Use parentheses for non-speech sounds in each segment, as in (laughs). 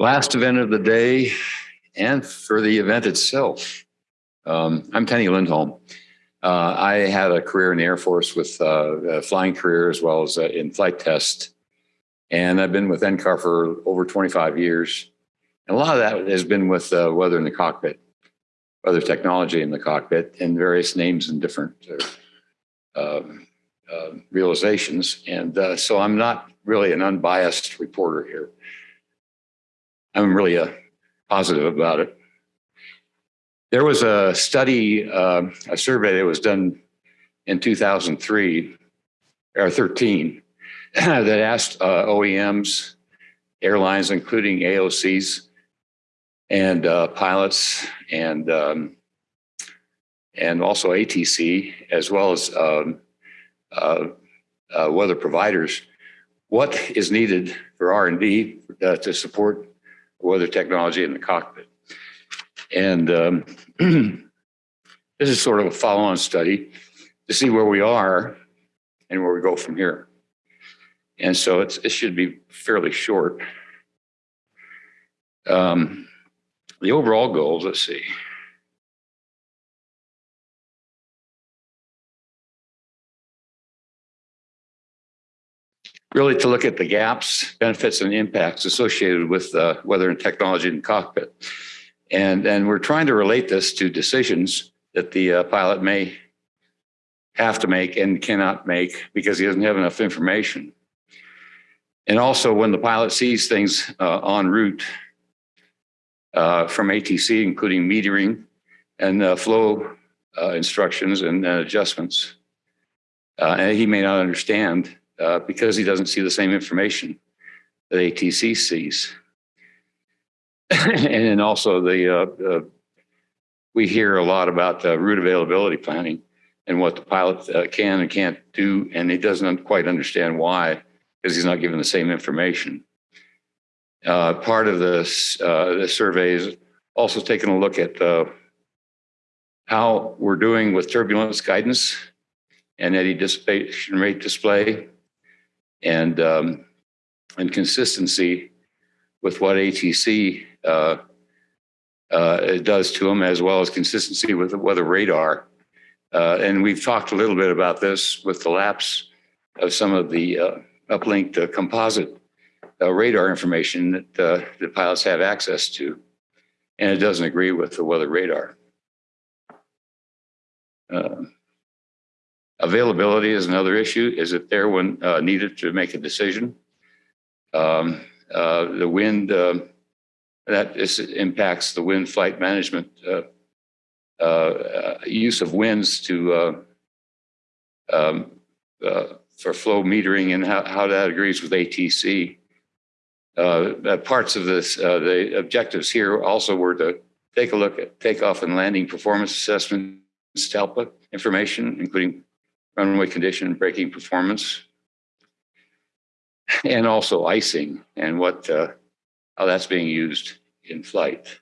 Last event of the day and for the event itself. Um, I'm Tenny Lindholm. Uh, I had a career in the Air Force with uh, a flying career as well as uh, in flight test. And I've been with NCAR for over 25 years. And a lot of that has been with uh, weather in the cockpit, weather technology in the cockpit and various names and different uh, um, uh, realizations. And so I'm not really an unbiased reporter here. I'm really uh, positive about it. There was a study, uh, a survey that was done in 2003 or 13 (clears throat) that asked uh, OEMs, airlines, including AOCs and uh, pilots and um, and also ATC, as well as um, uh, uh, weather providers, what is needed for R&D uh, to support weather technology in the cockpit. And um, (clears throat) this is sort of a follow-on study to see where we are and where we go from here. And so it's, it should be fairly short. Um, the overall goals, let's see. Really to look at the gaps, benefits, and impacts associated with uh, weather and technology in the cockpit. And, and we're trying to relate this to decisions that the uh, pilot may have to make and cannot make because he doesn't have enough information. And also when the pilot sees things uh, en route uh, from ATC, including metering and uh, flow uh, instructions and adjustments, and he may not understand uh, because he doesn't see the same information that ATC sees. (laughs) and then also the, uh, we hear a lot about uh, route availability planning and what the pilot uh, can and can't do, and he doesn't quite understand why, because he's not given the same information. Uh, part of this, uh, the survey is also taking a look at how we're doing with turbulence guidance and eddy dissipation rate display and um, and consistency with what ATC uh, uh, does to them, as well as consistency with the weather radar. Uh, and we've talked a little bit about this with the lapse of some of the uh, uplinked uh, composite uh, radar information that the pilots have access to, and it doesn't agree with the weather radar. Availability is another issue. Is it there when uh, needed to make a decision? Um, uh, the wind, uh, that is, impacts the wind flight management uh, uh, use of winds to uh, um, for flow metering and how, how that agrees with ATC. parts of this, the objectives here also were to take a look at takeoff and landing performance assessments, TALPA information, including runway condition braking performance, and also icing and what uh, how that's being used in flight.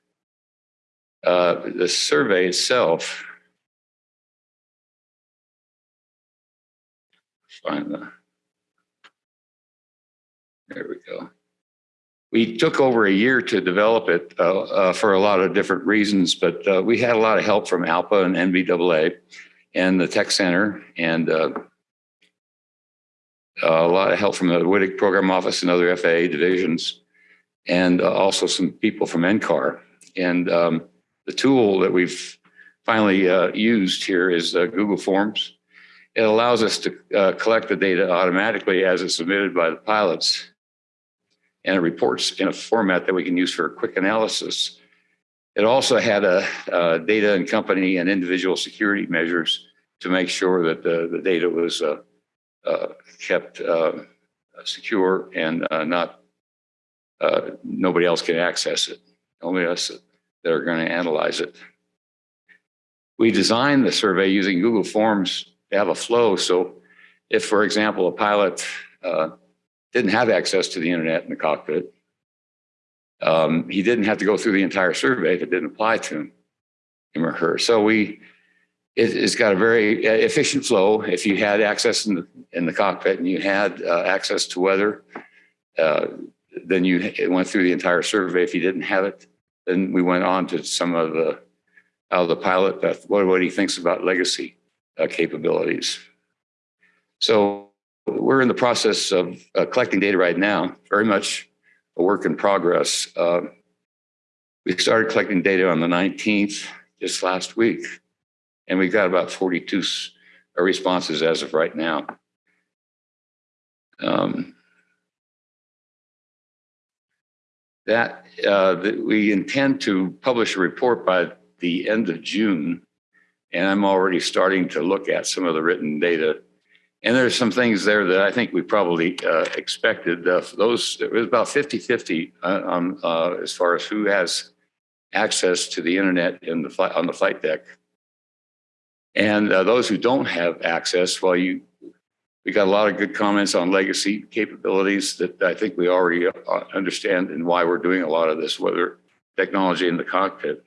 Uh, the survey itself, find the, there we go. We took over a year to develop it uh, uh for a lot of different reasons, but uh, we had a lot of help from ALPA and NBAA and the tech center and uh, a lot of help from the WTIC program office and other FAA divisions, and uh, also some people from NCAR. And um, the tool that we've finally uh, used here is uh, Google Forms. It allows us to uh, collect the data automatically as it's submitted by the pilots, and it reports in a format that we can use for a quick analysis it also had a, a, data and company and individual security measures to make sure that the, the data was uh, uh, kept uh, secure and uh, not nobody else can access it. Only us that are going to analyze it. We designed the survey using Google Forms to have a flow. So if, for example, a pilot uh, didn't have access to the internet in the cockpit, um, he didn't have to go through the entire survey if it didn't apply to him or her. So we, it, has got a very uh, efficient flow. If you had access in the, in the cockpit and you had uh, access to weather, uh, then you went through the entire survey. If you didn't have it, then we went on to some of the, of the pilot, that what, what he thinks about legacy uh, capabilities. So we're in the process of uh, collecting data right now, very much a work in progress. Uh, we started collecting data on the 19th, just last week, and we've got about 42 responses as of right now. Um, that, uh, we intend to publish a report by the end of June. And I'm already starting to look at some of the written data. And there's some things there that I think we probably uh, expected. Uh, those, it was about 50 50 uh, um, uh, as far as who has access to the internet in the on the flight deck. And uh, those who don't have access, well, you, we got a lot of good comments on legacy capabilities that I think we already uh, understand and why we're doing a lot of this, weather technology in the cockpit.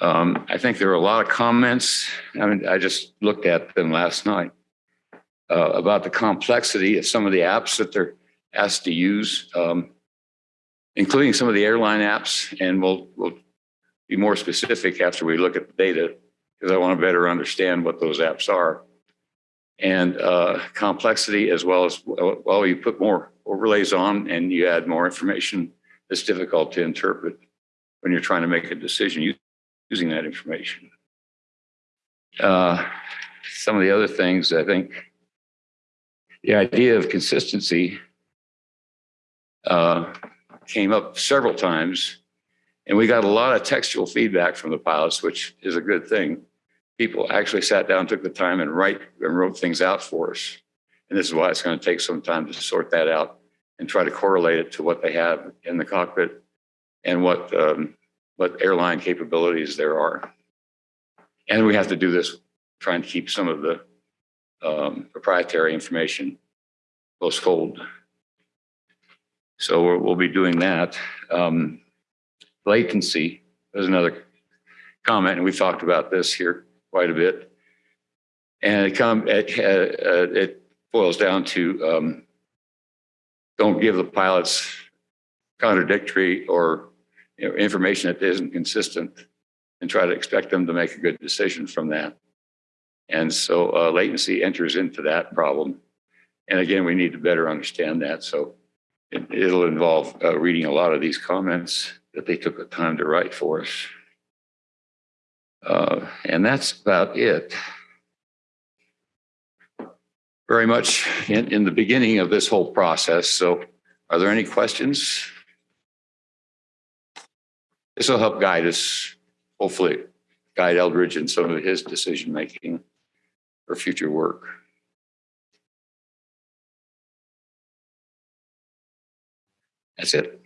Um, I think there are a lot of comments. I mean, I just looked at them last night uh, about the complexity of some of the apps that they're asked to use, um, including some of the airline apps. And we'll, we'll be more specific after we look at the data because I want to better understand what those apps are. And uh, complexity as well as, well, you put more overlays on and you add more information it's difficult to interpret when you're trying to make a decision using that information. Uh, Some of the other things, I think, the idea of consistency uh, came up several times. And we got a lot of textual feedback from the pilots, which is a good thing. People actually sat down, took the time and write and wrote things out for us. And this is why it's going to take some time to sort that out and try to correlate it to what they have in the cockpit and what um, what airline capabilities there are. And we have to do this trying to keep some of the um, proprietary information close. So we'll, we'll be doing that. Um, latency is another comment, and we've talked about this here quite a bit. And it come it, uh, uh, it boils down to um, don't give the pilots contradictory or you know, information that isn't consistent and try to expect them to make a good decision from that. And so uh, latency enters into that problem. And again, we need to better understand that. So it, it'll involve uh, reading a lot of these comments that they took the time to write for us. Uh, and that's about it. Very much in, in the beginning of this whole process. So are there any questions? This will help guide us, hopefully guide Eldridge in some of his decision making for future work. That's it.